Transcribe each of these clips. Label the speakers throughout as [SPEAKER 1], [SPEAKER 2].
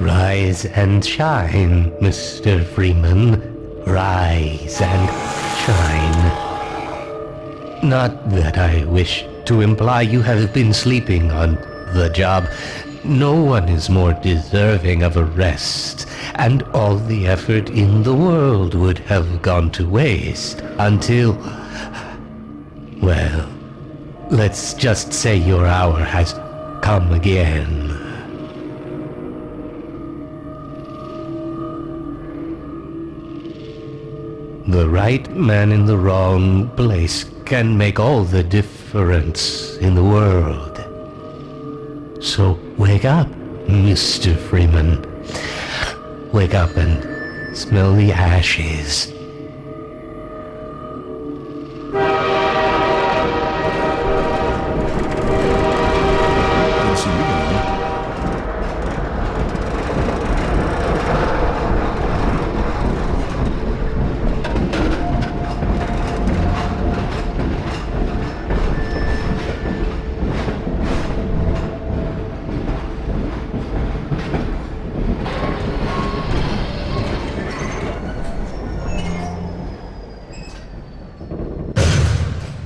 [SPEAKER 1] Rise and shine, Mr. Freeman. Rise and shine. Not that I wish to imply you have been sleeping on the job. No one is more deserving of a rest, and all the effort in the world would have gone to waste until... Well, let's just say your hour has come again. The right man in the wrong place can make all the difference in the world. So wake up, Mr. Freeman. Wake up and smell the ashes.
[SPEAKER 2] Didn't see you going.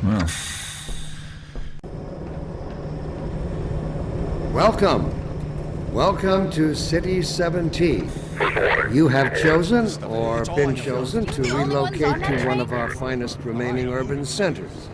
[SPEAKER 2] Well,
[SPEAKER 3] Welcome. Welcome to City 17. You have chosen or been chosen to relocate to one of our finest remaining urban centers.